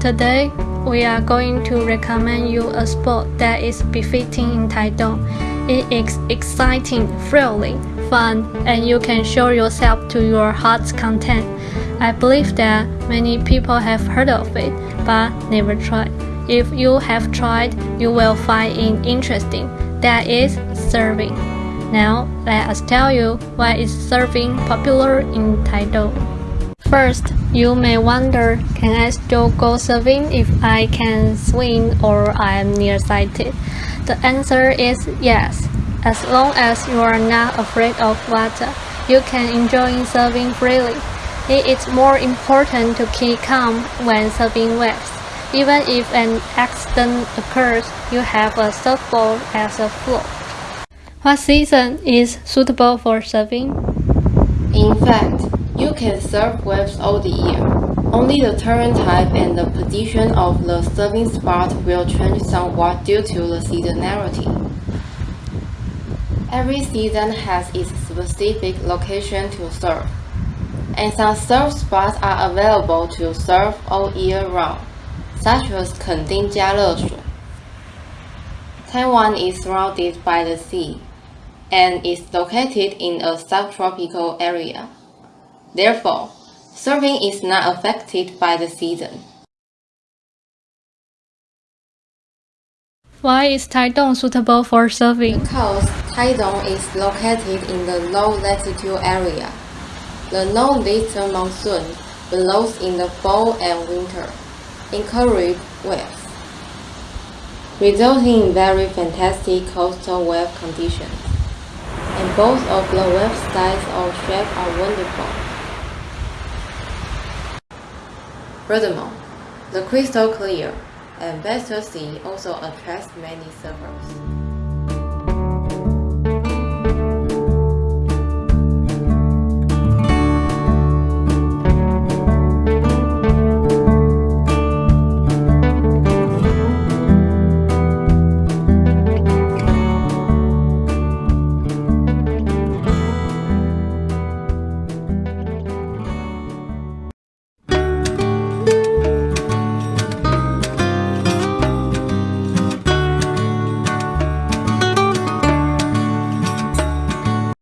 Today, we are going to recommend you a sport that is befitting in Taitung. It is exciting, thrilling, fun, and you can show yourself to your heart's content. I believe that many people have heard of it, but never tried. If you have tried, you will find it interesting. That is surfing. Now, let us tell you why is surfing popular in Taitung. First, you may wonder, can I still go surfing if I can swim or I am nearsighted? The answer is yes. As long as you are not afraid of water, you can enjoy surfing freely. It is more important to keep calm when surfing waves. Even if an accident occurs, you have a surfboard as a float. What season is suitable for surfing? In fact, you can surf waves all the year. Only the terrain type and the position of the surfing spot will change somewhat due to the seasonality. Every season has its specific location to surf, and some surf spots are available to surf all year round, such as Kending Jialeshui. Taiwan is surrounded by the sea and is located in a subtropical area. Therefore, surfing is not affected by the season. Why is Taitung suitable for surfing? Because Taitung is located in the low latitude area. The northeastern monsoon blows in the fall and winter, encourage waves, resulting in very fantastic coastal wave conditions. And both of the wave styles or shape are wonderful. Furthermore, the crystal clear and better sea also attracts many surfers.